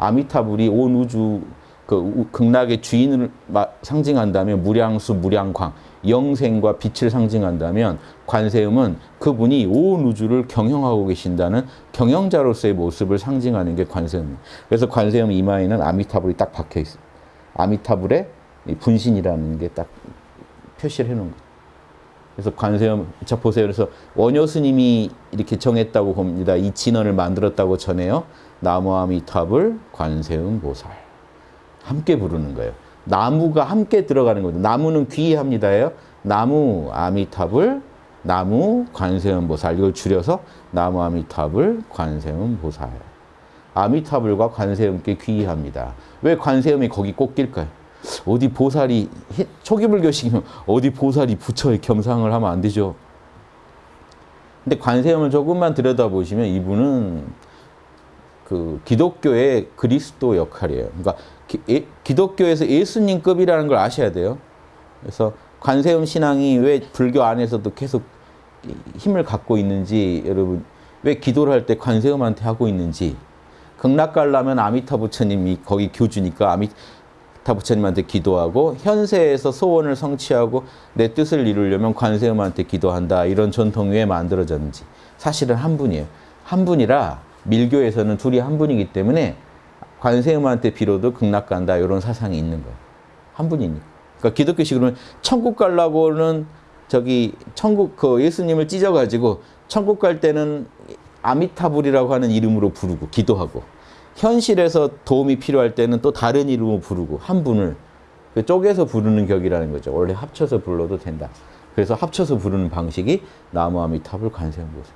아미타불이 온 우주 그 우- 극락의 주인을 마- 상징한다면 무량수, 무량광, 영생과 빛을 상징한다면 관세음은 그분이 온 우주를 경영하고 계신다는 경영자로서의 모습을 상징하는 게 관세음입니다. 그래서 관세음 이마에는 아미타불이 딱 박혀 있어요. 아미타불의 이 분신이라는 게 딱 표시를 해놓은 거예요. 그래서 관세음, 자 보세요. 그래서 원효 스님이 이렇게 정했다고 봅니다. 이 진언을 만들었다고 전해요. 나무 아미타불 관세음 보살. 함께 부르는 거예요. 나무가 함께 들어가는 거죠. 나무는 귀합니다예요. 나무 아미타불, 나무 관세음 보살. 이걸 줄여서 나무 아미타불 관세음 보살. 아미타불과 관세음께 귀합니다. 왜 관세음이 거기 꼭 낄까요? 어디 보살이 히- 초기 불교식이면 어디 보살이 부처에 겸상을 하면 안 되죠. 근데 관세음을 조금만 들여다보시면 이분은 그 기독교의 그리스도 역할이에요. 그러니까 기, 예- 기독교에서 예수님급이라는 걸 아셔야 돼요. 그래서 관세음 신앙이 왜 불교 안에서도 계속 이- 힘을 갖고 있는지 여러분 왜 기도를 할 때 관세음한테 하고 있는지 극락 가려면 아미타 부처님이 거기 교주니까 아미 타 부처님한테 기도하고 현세에서 소원을 성취하고 내 뜻을 이루려면 관세음한테 기도한다 이런 전통이 왜 만들어졌는지 사실은 한 분이에요. 한 분이라 밀교에서는 둘이 한 분이기 때문에 관세음한테 빌어도 극락 간다 이런 사상이 있는 거예요. 한 분이니까. 그러니까 기독교식으로는 천국 가려고는 저기 천국 그 예수님을 찢어가지고 천국 갈 때는 아미타불이라고 하는 이름으로 부르고 기도하고 현실에서 도움이 필요할 때는 또 다른 이름으로 부르고 한 분을 그 쪼개서 부르는 격이라는 거죠. 원래 합쳐서 불러도 된다. 그래서 합쳐서 부르는 방식이 나무 아미타불 관세음보살.